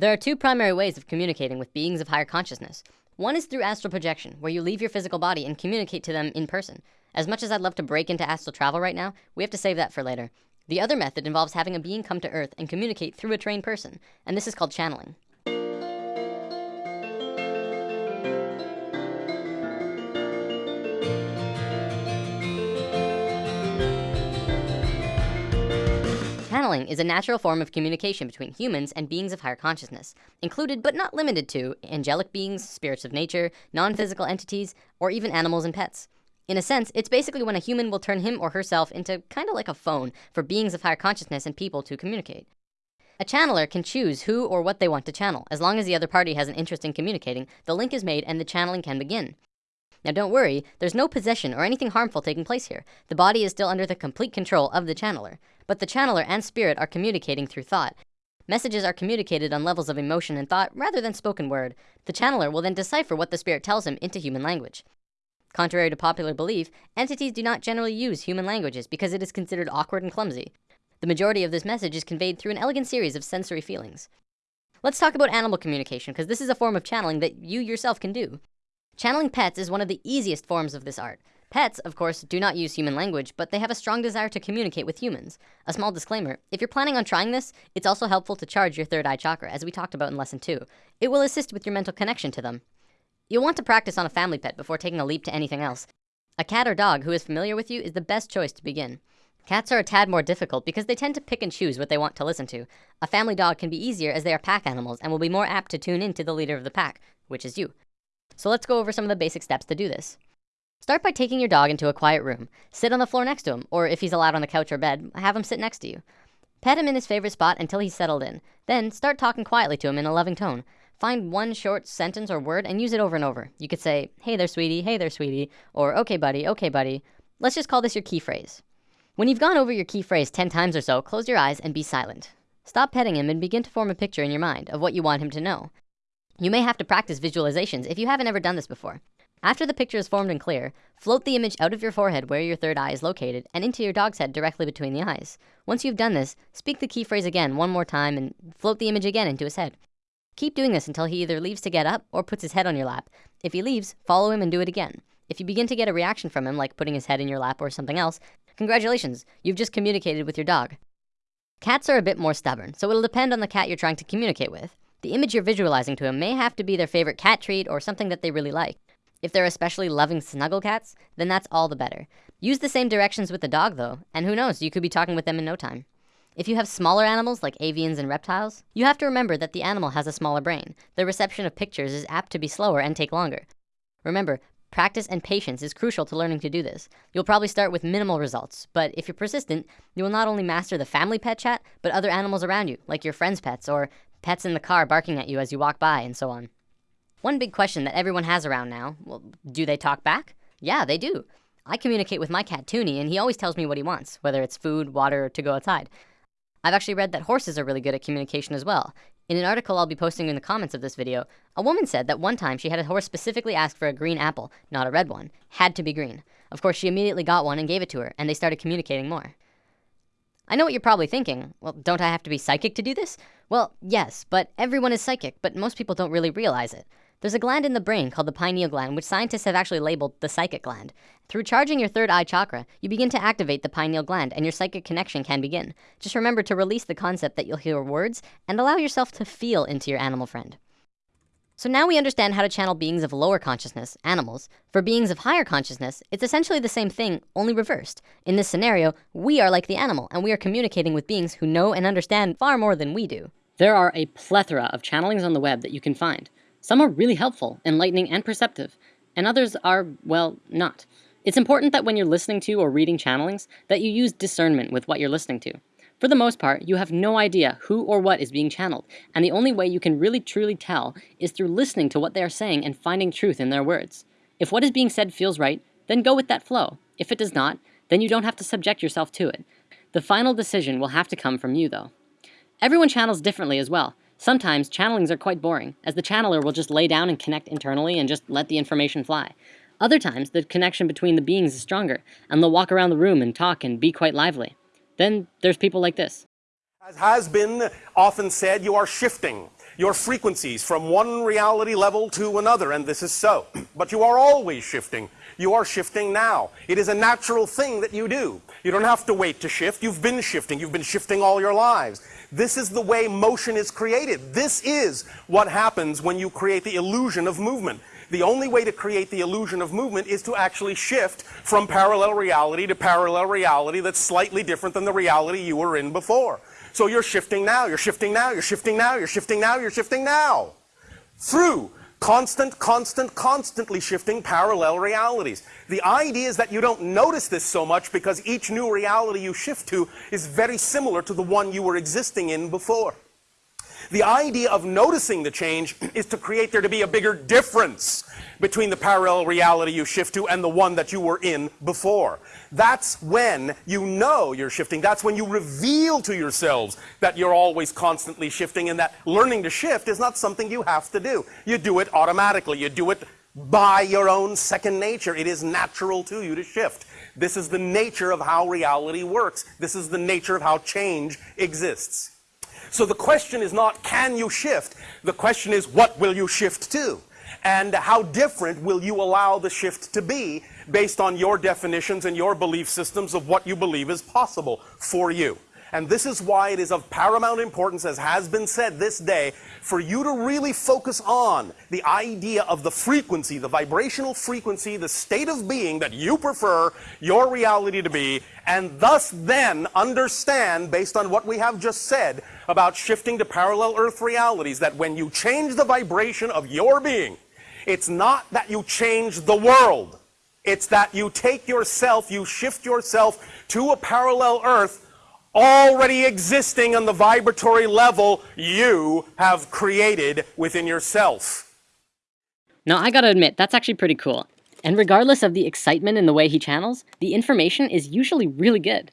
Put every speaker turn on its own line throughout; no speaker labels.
There are two primary ways of communicating with beings of higher consciousness. One is through astral projection, where you leave your physical body and communicate to them in person. As much as I'd love to break into astral travel right now, we have to save that for later. The other method involves having a being come to Earth and communicate through a trained person, and this is called channeling. Channeling is a natural form of communication between humans and beings of higher consciousness, included but not limited to angelic beings, spirits of nature, non-physical entities, or even animals and pets. In a sense, it's basically when a human will turn him or herself into kind of like a phone for beings of higher consciousness and people to communicate. A channeler can choose who or what they want to channel. As long as the other party has an interest in communicating, the link is made and the channeling can begin. Now don't worry, there's no possession or anything harmful taking place here. The body is still under the complete control of the channeler. But the channeler and spirit are communicating through thought. Messages are communicated on levels of emotion and thought rather than spoken word. The channeler will then decipher what the spirit tells him into human language. Contrary to popular belief, entities do not generally use human languages because it is considered awkward and clumsy. The majority of this message is conveyed through an elegant series of sensory feelings. Let's talk about animal communication because this is a form of channeling that you yourself can do. Channeling pets is one of the easiest forms of this art. Pets, of course, do not use human language, but they have a strong desire to communicate with humans. A small disclaimer, if you're planning on trying this, it's also helpful to charge your third eye chakra, as we talked about in lesson two. It will assist with your mental connection to them. You'll want to practice on a family pet before taking a leap to anything else. A cat or dog who is familiar with you is the best choice to begin. Cats are a tad more difficult because they tend to pick and choose what they want to listen to. A family dog can be easier as they are pack animals and will be more apt to tune in to the leader of the pack, which is you. So let's go over some of the basic steps to do this. Start by taking your dog into a quiet room. Sit on the floor next to him, or if he's allowed on the couch or bed, have him sit next to you. Pet him in his favorite spot until he's settled in. Then start talking quietly to him in a loving tone. Find one short sentence or word and use it over and over. You could say, hey there, sweetie, hey there, sweetie, or okay, buddy, okay, buddy. Let's just call this your key phrase. When you've gone over your key phrase 10 times or so, close your eyes and be silent. Stop petting him and begin to form a picture in your mind of what you want him to know. You may have to practice visualizations if you haven't ever done this before. After the picture is formed and clear, float the image out of your forehead where your third eye is located and into your dog's head directly between the eyes. Once you've done this, speak the key phrase again one more time and float the image again into his head. Keep doing this until he either leaves to get up or puts his head on your lap. If he leaves, follow him and do it again. If you begin to get a reaction from him, like putting his head in your lap or something else, congratulations, you've just communicated with your dog. Cats are a bit more stubborn, so it'll depend on the cat you're trying to communicate with. The image you're visualizing to him may have to be their favorite cat treat or something that they really like. If they're especially loving snuggle cats, then that's all the better. Use the same directions with the dog though, and who knows, you could be talking with them in no time. If you have smaller animals like avians and reptiles, you have to remember that the animal has a smaller brain. The reception of pictures is apt to be slower and take longer. Remember, practice and patience is crucial to learning to do this. You'll probably start with minimal results, but if you're persistent, you will not only master the family pet chat, but other animals around you, like your friend's pets or pets in the car barking at you as you walk by, and so on. One big question that everyone has around now, well, do they talk back? Yeah, they do. I communicate with my cat Toonie, and he always tells me what he wants, whether it's food, water, or to go outside. I've actually read that horses are really good at communication as well. In an article I'll be posting in the comments of this video, a woman said that one time she had a horse specifically ask for a green apple, not a red one. Had to be green. Of course, she immediately got one and gave it to her, and they started communicating more. I know what you're probably thinking. Well, don't I have to be psychic to do this? Well, yes, but everyone is psychic, but most people don't really realize it. There's a gland in the brain called the pineal gland, which scientists have actually labeled the psychic gland. Through charging your third eye chakra, you begin to activate the pineal gland and your psychic connection can begin. Just remember to release the concept that you'll hear words and allow yourself to feel into your animal friend. So now we understand how to channel beings of lower consciousness, animals. For beings of higher consciousness, it's essentially the same thing, only reversed. In this scenario, we are like the animal and we are communicating with beings who know and understand far more than we do.
There are a plethora of channelings on the web that you can find. Some are really helpful, enlightening, and perceptive, and others are, well, not. It's important that when you're listening to or reading channelings, that you use discernment with what you're listening to. For the most part, you have no idea who or what is being channeled, and the only way you can really truly tell is through listening to what they are saying and finding truth in their words. If what is being said feels right, then go with that flow. If it does not, then you don't have to subject yourself to it. The final decision will have to come from you though. Everyone channels differently as well. Sometimes channelings are quite boring, as the channeler will just lay down and connect internally and just let the information fly. Other times, the connection between the beings is stronger, and they'll walk around the room and talk and be quite lively. Then there's people like this.
As has been often said, you are shifting your frequencies from one reality level to another, and this is so. But you are always shifting. You are shifting now. It is a natural thing that you do. You don't have to wait to shift. You've been shifting. You've been shifting all your lives. This is the way motion is created. This is what happens when you create the illusion of movement. The only way to create the illusion of movement is to actually shift from parallel reality to parallel reality that's slightly different than the reality you were in before. So you're shifting now, you're shifting now, you're shifting now, you're shifting now, you're shifting now. Through constant, constant, constantly shifting parallel realities. The idea is that you don't notice this so much because each new reality you shift to is very similar to the one you were existing in before. The idea of noticing the change is to create there to be a bigger difference between the parallel reality you shift to and the one that you were in before. That's when you know you're shifting. That's when you reveal to yourselves that you're always constantly shifting and that learning to shift is not something you have to do. You do it automatically. You do it by your own second nature. It is natural to you to shift. This is the nature of how reality works. This is the nature of how change exists. So the question is not, can you shift? The question is, what will you shift to? And how different will you allow the shift to be based on your definitions and your belief systems of what you believe is possible for you? And this is why it is of paramount importance, as has been said this day, for you to really focus on the idea of the frequency, the vibrational frequency, the state of being that you prefer your reality to be, and thus then understand, based on what we have just said, about shifting to parallel earth realities, that when you change the vibration of your being, it's not that you change the world. It's that you take yourself, you shift yourself to a parallel earth already existing on the vibratory level you have created within yourself.
Now, I gotta admit, that's actually pretty cool. And regardless of the excitement in the way he channels, the information is usually really good.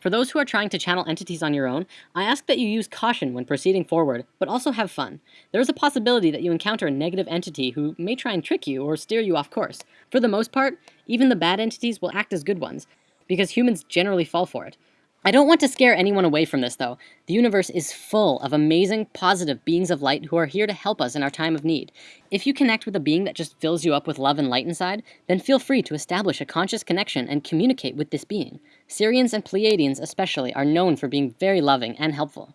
For those who are trying to channel entities on your own, I ask that you use caution when proceeding forward, but also have fun. There is a possibility that you encounter a negative entity who may try and trick you or steer you off course. For the most part, even the bad entities will act as good ones, because humans generally fall for it. I don't want to scare anyone away from this though. The universe is full of amazing, positive beings of light who are here to help us in our time of need. If you connect with a being that just fills you up with love and light inside, then feel free to establish a conscious connection and communicate with this being. Sirians and Pleiadians especially are known for being very loving and helpful.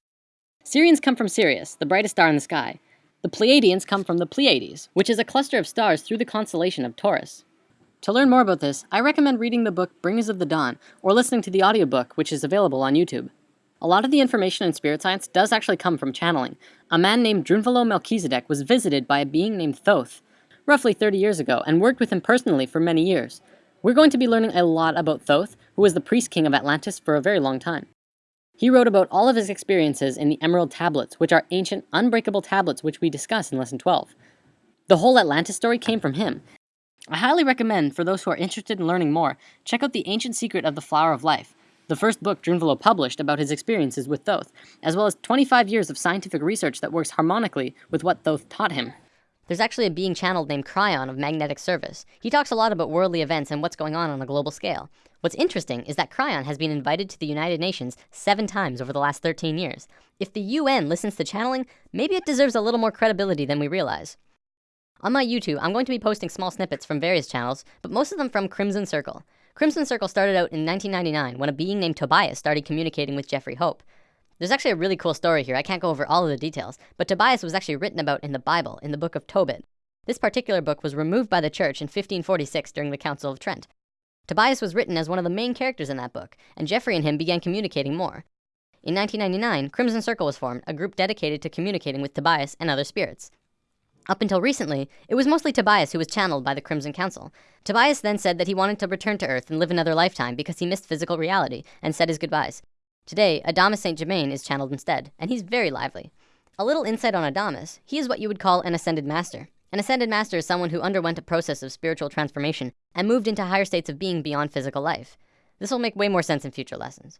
Sirians come from Sirius, the brightest star in the sky. The Pleiadians come from the Pleiades, which is a cluster of stars through the constellation of Taurus. To learn more about this, I recommend reading the book Bringers of the Dawn or listening to the audiobook, which is available on YouTube. A lot of the information in spirit science does actually come from channeling. A man named Drunvalo Melchizedek was visited by a being named Thoth roughly 30 years ago and worked with him personally for many years. We're going to be learning a lot about Thoth, who was the priest king of Atlantis for a very long time. He wrote about all of his experiences in the Emerald Tablets, which are ancient, unbreakable tablets which we discuss in Lesson 12. The whole Atlantis story came from him, I highly recommend, for those who are interested in learning more, check out The Ancient Secret of the Flower of Life, the first book Drunvalo published about his experiences with Thoth, as well as 25 years of scientific research that works harmonically with what Thoth taught him.
There's actually a being channeled named Kryon of Magnetic Service. He talks a lot about worldly events and what's going on on a global scale. What's interesting is that Kryon has been invited to the United Nations seven times over the last 13 years. If the UN listens to channeling, maybe it deserves a little more credibility than we realize. On my YouTube, I'm going to be posting small snippets from various channels, but most of them from Crimson Circle. Crimson Circle started out in 1999 when a being named Tobias started communicating with Geoffrey Hoppe. There's actually a really cool story here. I can't go over all of the details, but Tobias was actually written about in the Bible, in the book of Tobit. This particular book was removed by the church in 1546 during the Council of Trent. Tobias was written as one of the main characters in that book, and Geoffrey and him began communicating more. In 1999, Crimson Circle was formed, a group dedicated to communicating with Tobias and other spirits. Up until recently, it was mostly Tobias who was channeled by the Crimson Council. Tobias then said that he wanted to return to Earth and live another lifetime because he missed physical reality and said his goodbyes. Today, Adamus St. Germain is channeled instead, and he's very lively. A little insight on Adamus, he is what you would call an ascended master. An ascended master is someone who underwent a process of spiritual transformation and moved into higher states of being beyond physical life. This will make way more sense in future lessons.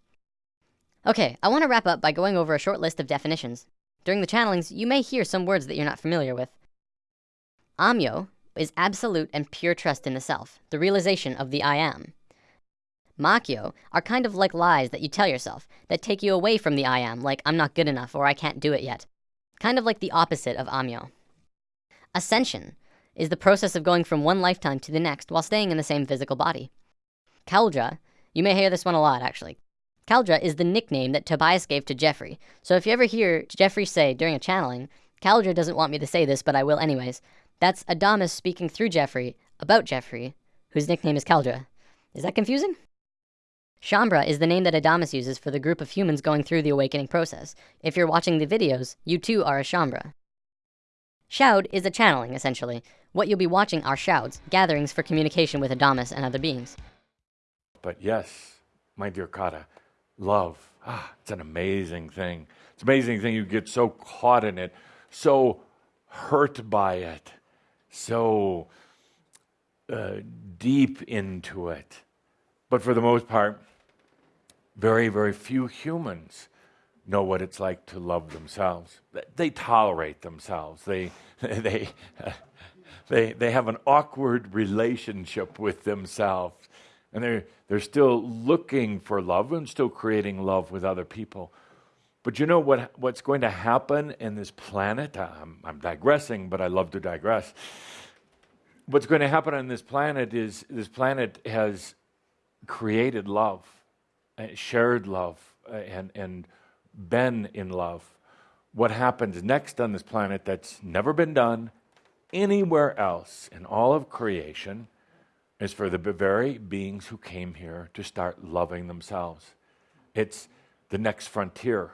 Okay, I want to wrap up by going over a short list of definitions. During the channelings, you may hear some words that you're not familiar with. Ahmyo is absolute and pure trust in the self, the realization of the I am. Makyo are kind of like lies that you tell yourself that take you away from the I am, like I'm not good enough or I can't do it yet. kind of like the opposite of Ahmyo. Ascension is the process of going from one lifetime to the next while staying in the same physical body. Cauldre, you may hear this one a lot actually. Cauldre is the nickname that Tobias gave to Geoffrey. So if you ever hear Geoffrey say during a channeling, Cauldre doesn't want me to say this, but I will anyways, that's Adamus speaking through Geoffrey about Geoffrey, whose nickname is Cauldre. Is that confusing? Shaumbra is the name that Adamus uses for the group of humans going through the awakening process. If you're watching the videos, you too are a Shaumbra. Shoud is a channeling, essentially. What you'll be watching are shouds, gatherings for communication with Adamus and other beings.
But yes, my dear Kata, love, ah, it's an amazing thing. It's amazing thing. You get so caught in it, so hurt by it, so uh, deep into it. But for the most part, very, very few humans know what it's like to love themselves. They tolerate themselves. They, they, they, they have an awkward relationship with themselves. And they're, they're still looking for love and still creating love with other people. But you know what, what's going to happen in this planet? I'm, I'm digressing, but I love to digress. What's going to happen on this planet is this planet has created love, uh, shared love, uh, and, and been in love. What happens next on this planet that's never been done anywhere else in all of creation is for the very beings who came here to start loving themselves. It's the next frontier.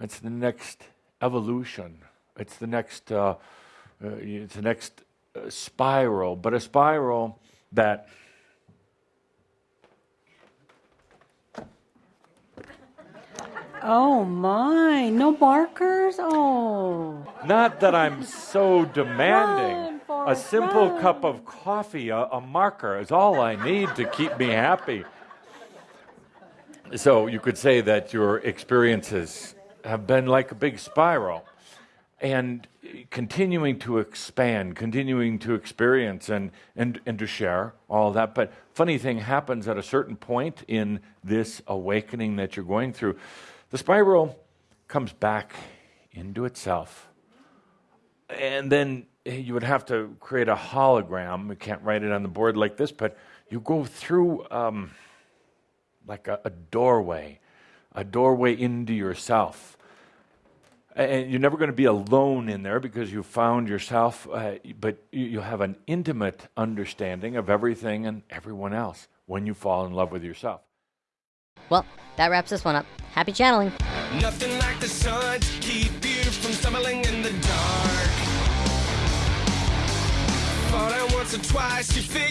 It's the next evolution. It's the next, uh, uh, it's the next uh, spiral, but a spiral that
Oh my, no markers? Oh.
Not that I'm so demanding. A simple
run.
cup of coffee, a, a marker is all I need to keep me happy. So you could say that your experiences have been like a big spiral and continuing to expand, continuing to experience and, and, and to share all that. But funny thing happens at a certain point in this awakening that you're going through. The spiral comes back into itself. And then you would have to create a hologram. We can't write it on the board like this, but you go through um, like a, a doorway, a doorway into yourself. And you're never going to be alone in there because you found yourself, uh, but you have an intimate understanding of everything and everyone else when you fall in love with yourself.
Well, that wraps this one up. Happy channeling.
Nothing like the sun to keep you from stumbling in the dark. Fall down once or twice, you figure